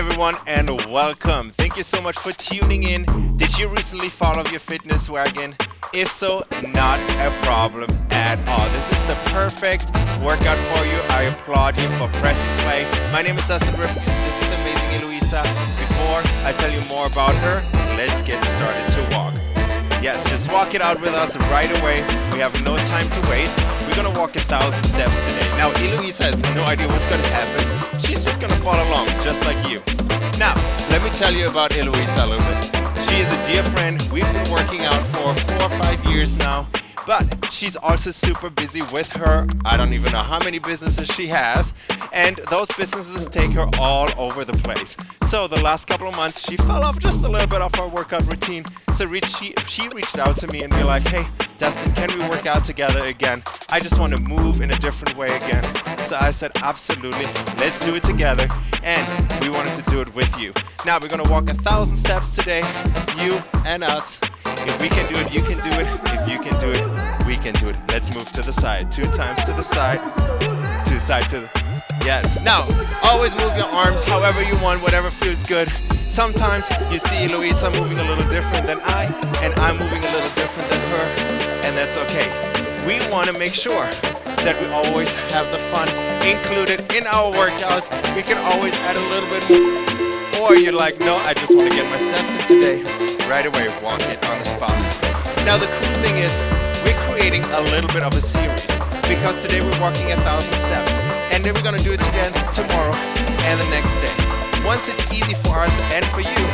everyone, and welcome. Thank you so much for tuning in. Did you recently fall off your fitness wagon? If so, not a problem at all. This is the perfect workout for you. I applaud you for pressing play. My name is Dustin Ripkins. This is the amazing Eloisa. Before I tell you more about her, let's get started to walk. Yes, just walk it out with us right away. We have no time to waste. We're gonna walk a thousand steps today. Now, Eloisa has no idea what's gonna happen. She's just gonna follow along, just like you. Now, let me tell you about Eloisa a little bit. She is a dear friend. We've been working out for four or five years now. But she's also super busy with her, I don't even know how many businesses she has, and those businesses take her all over the place. So the last couple of months, she fell off just a little bit of her workout routine. So she, she reached out to me and be like, hey, Dustin, can we work out together again? I just want to move in a different way again. So I said, absolutely, let's do it together. And we wanted to do it with you. Now we're gonna walk a thousand steps today, you and us. If we can do it, you can do it. If you can do it, we can do it. Let's move to the side. Two times to the side. Two side to the... Yes. Now, always move your arms however you want, whatever feels good. Sometimes you see Eloisa moving a little different than I, and I'm moving a little different than her, and that's okay. We want to make sure that we always have the fun included in our workouts. We can always add a little bit more. Or you're like, no, I just want to get my steps in today. Right away, walk it on the spot. Now the cool thing is, we're creating a little bit of a series because today we're walking a thousand steps and then we're gonna do it again tomorrow and the next day. Once it's easy for us and for you,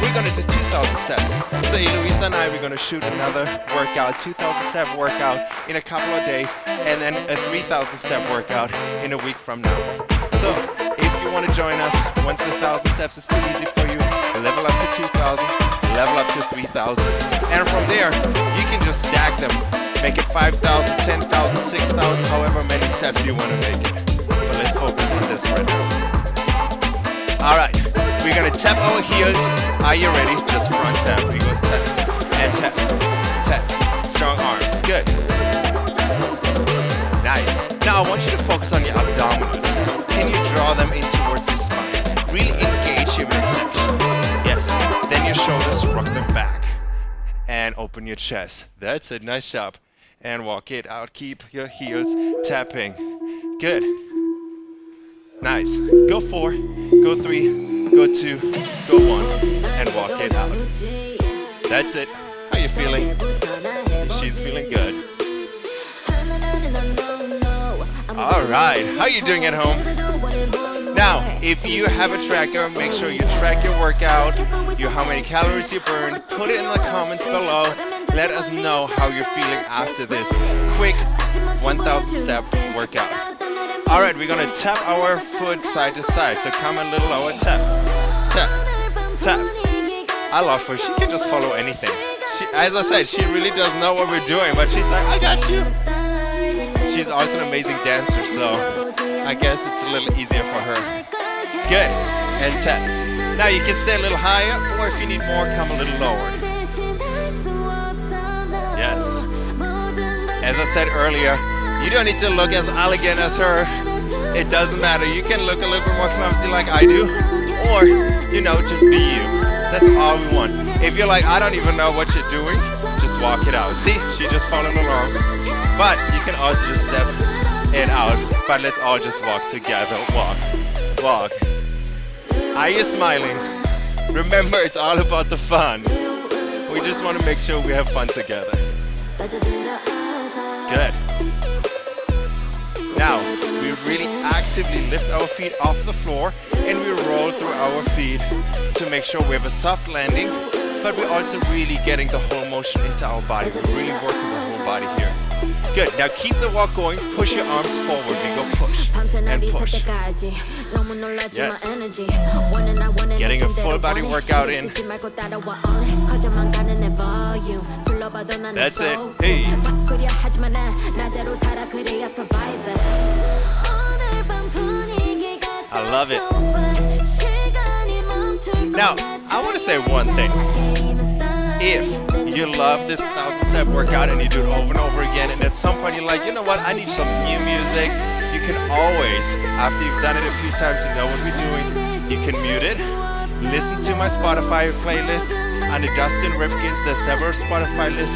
we're gonna do 2,000 steps. So Eloisa and I, we're gonna shoot another workout, 2,000 step workout in a couple of days, and then a 3,000 step workout in a week from now. So if you want to join us, once the 1,000 steps is too easy for you, level up to 2,000, level up to 3,000, and from there, you can just stack them. Make it 5,000, 10,000, 6,000, however many steps you want to make it. But let's focus on this right now. Alright, we're gonna tap our heels. Are you ready? Just front tap. We go tap and tap, tap. Strong arms. Good. Nice. Now I want you to focus on your abdominals. Can you draw them in towards your spine? Really engage your midsection. And open your chest. That's it. Nice job. And walk it out. Keep your heels tapping. Good. Nice. Go four, go three, go two, go one, and walk it out. That's it. How you feeling? She's feeling good. All right. How you doing at home? Now, if you have a tracker, make sure you track your workout, your how many calories you burn. Put it in the comments below. Let us know how you're feeling after this quick 1,000 step workout. All right, we're gonna tap our foot side to side. So come a little lower, tap, tap, tap. I love her. She can just follow anything. She, as I said, she really does know what we're doing, but she's like, I got you. She's also an amazing dancer, so I guess it's a little easier for her. Good, and tap. Now you can stay a little higher, or if you need more, come a little lower. Yes. As I said earlier, you don't need to look as elegant as her. It doesn't matter. You can look a little bit more clumsy like I do. Or, you know, just be you. That's all we want. If you're like, I don't even know what you're doing, just walk it out. See, she just following along. But you can also just step it out. But let's all just walk together. Walk, walk. Are you smiling? Remember, it's all about the fun. We just want to make sure we have fun together. Good. Now, we really actively lift our feet off the floor and we roll through our feet to make sure we have a soft landing, but we're also really getting the whole motion into our body. We're really working the whole body here. Good. Now keep the walk going. Push your arms forward. We go push and push. Yes. Getting a full body workout in. That's it. Hey. I love it. Now, I want to say one thing. If you love this thousand step workout and you do it over and over again, and at some point you're like, you know what, I need some new music, you can always, after you've done it a few times, you know what we're doing, you can mute it, listen to my Spotify playlist, under Dustin Ripkins, there's several Spotify lists,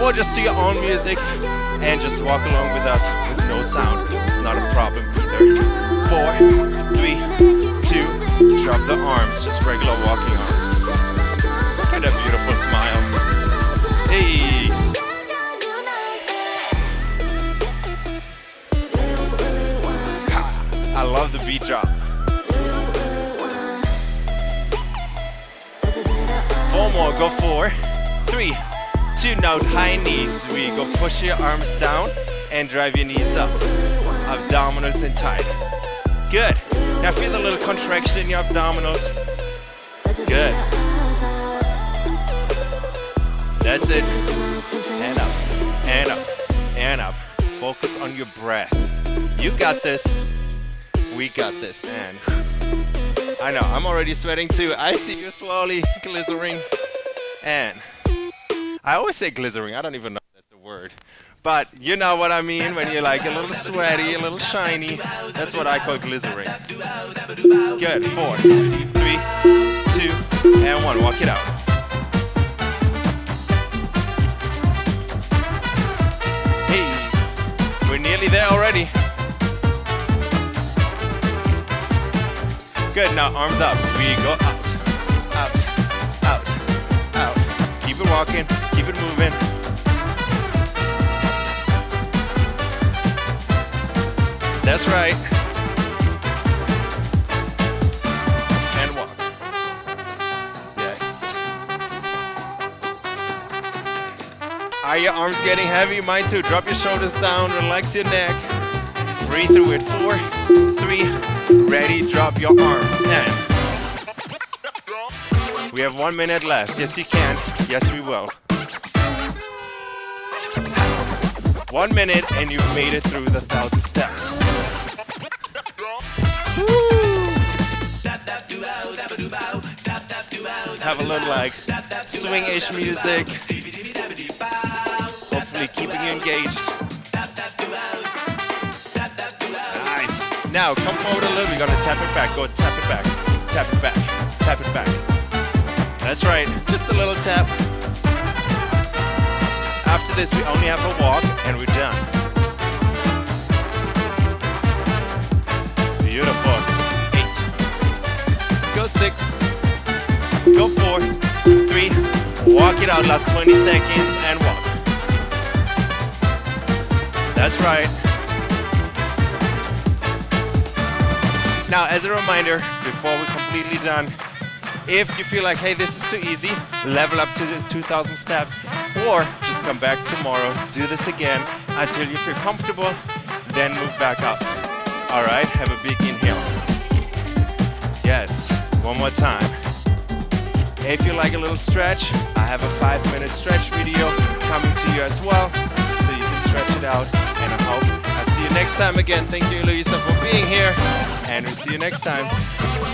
or just to your own music, and just walk along with us with no sound. It's not a problem. Either. Four, three, two, drop the arms, just regular walking arms. Drop. Four more, go four, three, two, now high knees. We go push your arms down and drive your knees up. Abdominals and tight. Good. Now feel a little contraction in your abdominals. Good. That's it. And up, and up, and up. Focus on your breath. You got this. We got this, man. I know, I'm already sweating too. I see you slowly glycering. And I always say glycering. I don't even know if that's the word. But you know what I mean when you're like a little sweaty, a little shiny. That's what I call glycering. Good. Four, three, two, and one. Walk it out. Hey, we're nearly there already. Good, now arms up. We go out, out, out, out. Keep it walking, keep it moving. That's right. And walk. Yes. Are your arms getting heavy? Mine too. Drop your shoulders down, relax your neck. Breathe through it. Four, three, ready, drop your arms. And we have one minute left. Yes, you can. Yes, we will. One minute and you've made it through the thousand steps. Have a little like swing-ish music. Hopefully keeping you engaged. Now come forward a little. We're gonna tap it back. Go tap it back. Tap it back. Tap it back. That's right. Just a little tap. After this, we only have a walk and we're done. Beautiful. Eight. Go six. Go four. Three. Walk it out. Last 20 seconds and walk. That's right. Now, as a reminder, before we're completely done, if you feel like, hey, this is too easy, level up to the 2,000 steps, or just come back tomorrow, do this again until you feel comfortable, then move back up. All right, have a big inhale. Yes, one more time. If you like a little stretch, I have a five minute stretch video coming to you as well, so you can stretch it out, and I hope you next time again. Thank you, Eloisa, for being here, and we'll see you next time.